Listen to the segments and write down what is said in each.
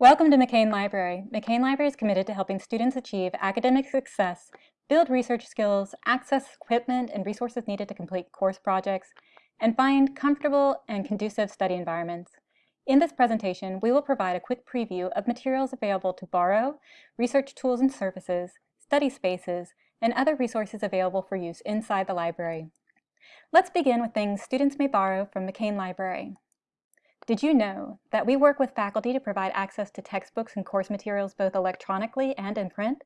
Welcome to McCain Library. McCain Library is committed to helping students achieve academic success, build research skills, access equipment and resources needed to complete course projects, and find comfortable and conducive study environments. In this presentation, we will provide a quick preview of materials available to borrow, research tools and services, study spaces, and other resources available for use inside the library. Let's begin with things students may borrow from McCain Library. Did you know that we work with faculty to provide access to textbooks and course materials both electronically and in print?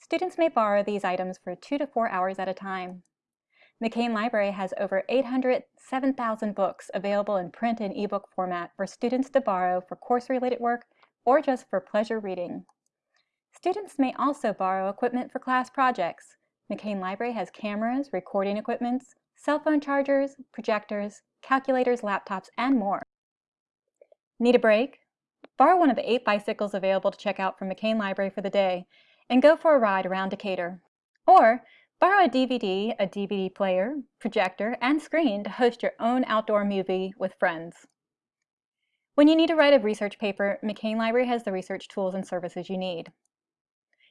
Students may borrow these items for two to four hours at a time. McCain Library has over 807,000 books available in print and ebook format for students to borrow for course-related work or just for pleasure reading. Students may also borrow equipment for class projects. McCain Library has cameras, recording equipments, cell phone chargers, projectors, calculators, laptops, and more. Need a break? Borrow one of the eight bicycles available to check out from McCain Library for the day and go for a ride around Decatur. Or borrow a DVD, a DVD player, projector, and screen to host your own outdoor movie with friends. When you need to write a research paper, McCain Library has the research tools and services you need.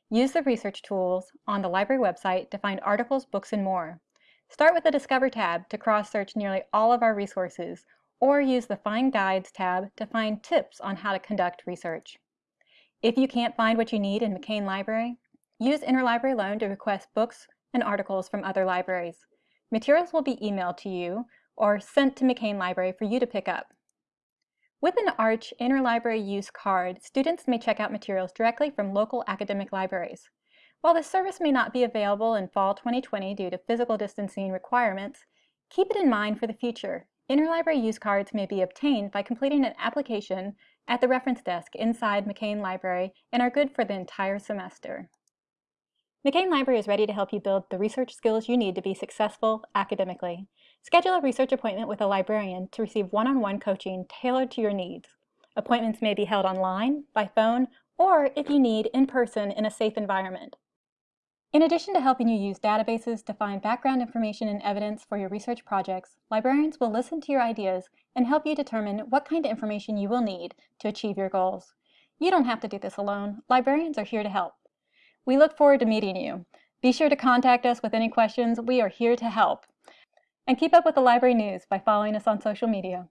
Use the research tools on the library website to find articles, books, and more. Start with the Discover tab to cross-search nearly all of our resources or use the Find Guides tab to find tips on how to conduct research. If you can't find what you need in McCain Library, use Interlibrary Loan to request books and articles from other libraries. Materials will be emailed to you or sent to McCain Library for you to pick up. With an ARCH Interlibrary Use card, students may check out materials directly from local academic libraries. While this service may not be available in fall 2020 due to physical distancing requirements, keep it in mind for the future Interlibrary use cards may be obtained by completing an application at the reference desk inside McCain Library and are good for the entire semester. McCain Library is ready to help you build the research skills you need to be successful academically. Schedule a research appointment with a librarian to receive one-on-one -on -one coaching tailored to your needs. Appointments may be held online, by phone, or if you need, in person in a safe environment. In addition to helping you use databases to find background information and evidence for your research projects, librarians will listen to your ideas and help you determine what kind of information you will need to achieve your goals. You don't have to do this alone. Librarians are here to help. We look forward to meeting you. Be sure to contact us with any questions. We are here to help. And keep up with the library news by following us on social media.